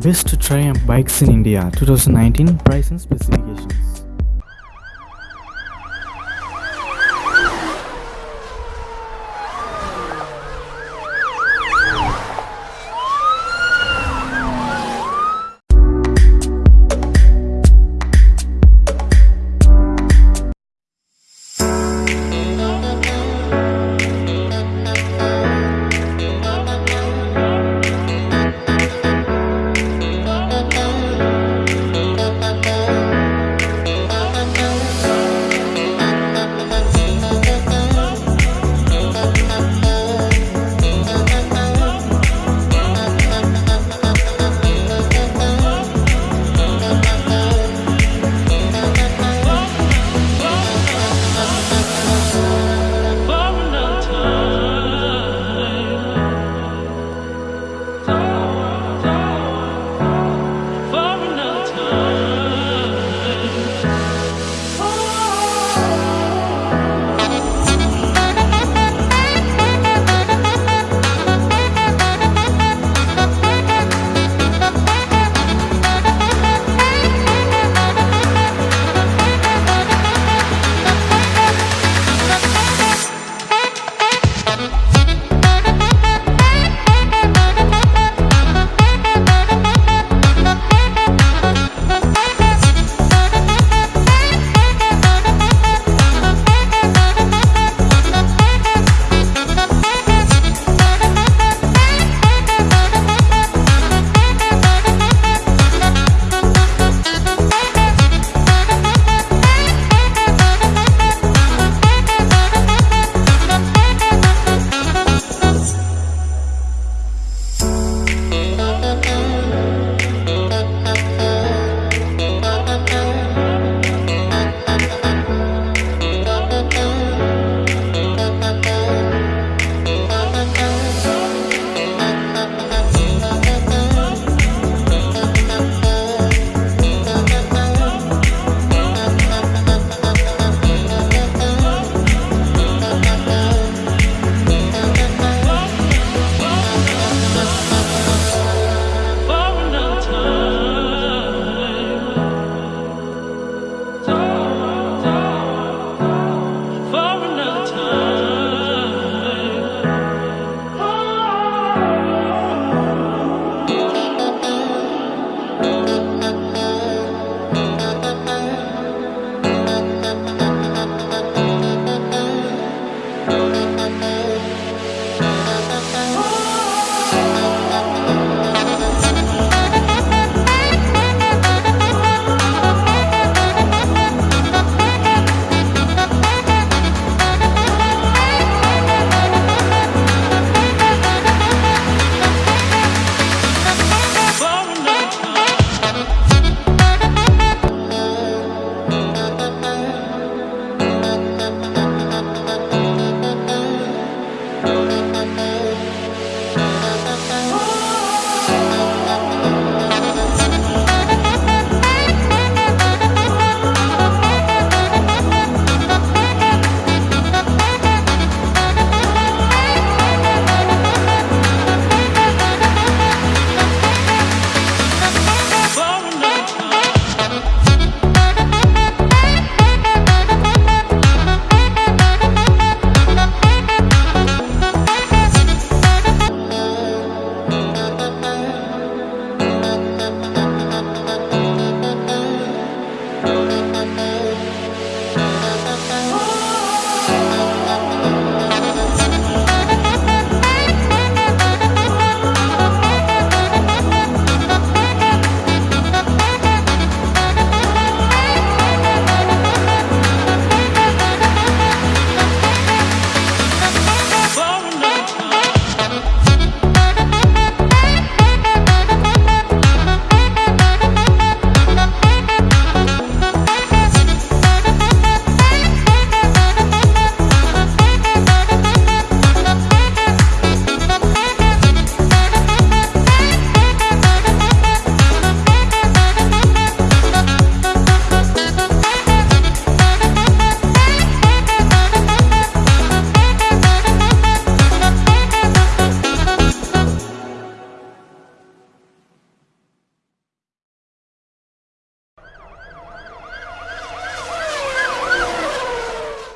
Best Triumph Bikes in India 2019 Price and Specifications.